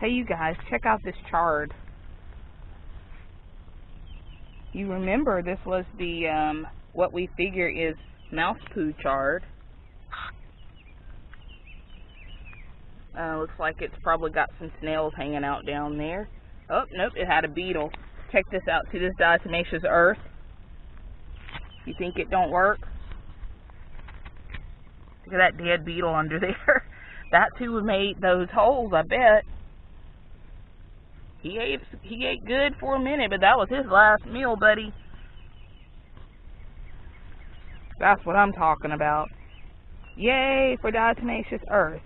Hey, you guys, check out this chard. You remember this was the, um, what we figure is mouse poo chard. Uh, looks like it's probably got some snails hanging out down there. Oh, nope, it had a beetle. Check this out. See this diatomaceous earth? You think it don't work? Look at that dead beetle under there. That's who made those holes, I bet. He ate he ate good for a minute, but that was his last meal, buddy. That's what I'm talking about. Yay for diatomaceous earth.